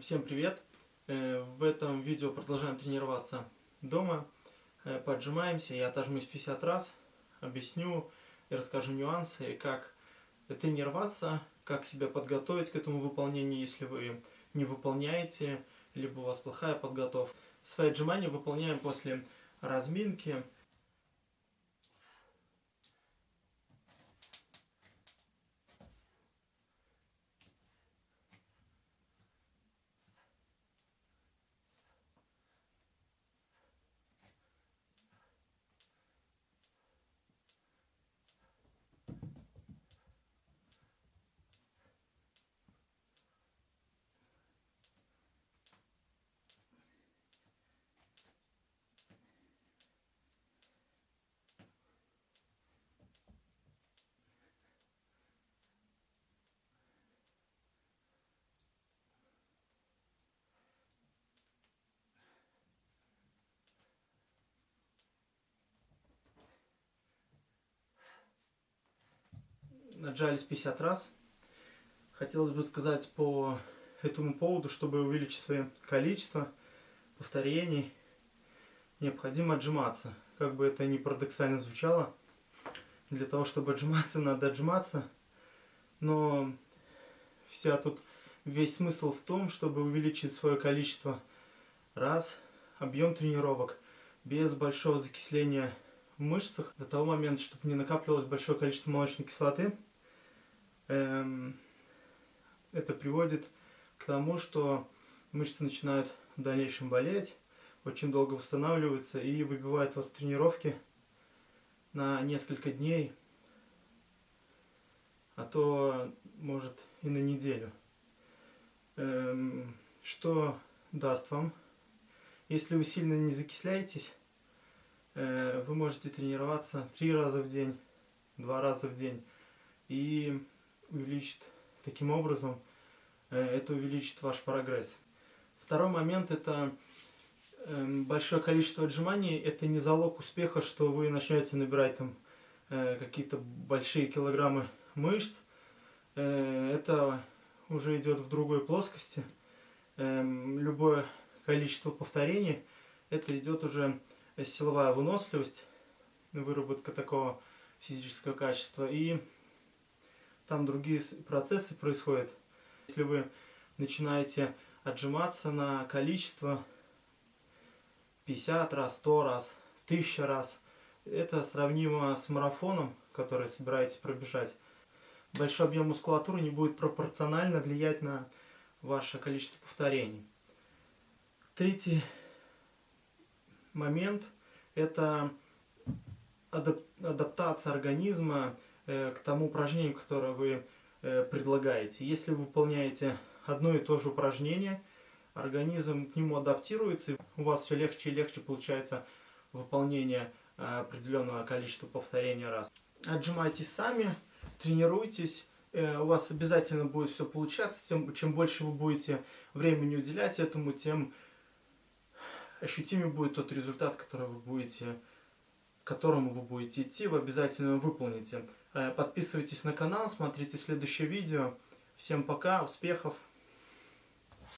Всем привет! Э, в этом видео продолжаем тренироваться дома. Э, поджимаемся, я отожмусь 50 раз, объясню и расскажу нюансы, как тренироваться, как себя подготовить к этому выполнению, если вы не выполняете, либо у вас плохая подготовка. Свои отжимания выполняем после разминки. Отжались 50 раз. Хотелось бы сказать по этому поводу, чтобы увеличить свое количество повторений, необходимо отжиматься. Как бы это ни парадоксально звучало, для того, чтобы отжиматься, надо отжиматься. Но вся тут весь смысл в том, чтобы увеличить свое количество раз, объем тренировок, без большого закисления в мышцах, до того момента, чтобы не накапливалось большое количество молочной кислоты, Эм, это приводит к тому, что мышцы начинают в дальнейшем болеть, очень долго восстанавливаются и выбивают вас тренировки на несколько дней, а то может и на неделю. Эм, что даст вам? Если вы сильно не закисляетесь, вы можете тренироваться три раза в день, два раза в день. И увеличит таким образом, э, это увеличит ваш прогресс. Второй момент это эм, большое количество отжиманий, это не залог успеха, что вы начнете набирать там э, какие-то большие килограммы мышц. Э, это уже идет в другой плоскости. Эм, любое количество повторений, это идет уже силовая выносливость, выработка такого физического качества. И там другие процессы происходят. Если вы начинаете отжиматься на количество 50 раз, 100 раз, 1000 раз, это сравнимо с марафоном, который собираетесь пробежать. Большой объем мускулатуры не будет пропорционально влиять на ваше количество повторений. Третий момент – это адаптация организма Э, к тому упражнению, которое вы э, предлагаете. Если вы выполняете одно и то же упражнение, организм к нему адаптируется, у вас все легче и легче получается выполнение э, определенного количества повторений раз. Отжимайтесь сами, тренируйтесь, у вас обязательно будет все получаться. Тем, чем больше вы будете времени уделять этому, тем ощутимее будет тот результат, который вы будете к которому вы будете идти, вы обязательно выполните. Э, подписывайтесь на канал, смотрите следующее видео. Всем пока, успехов!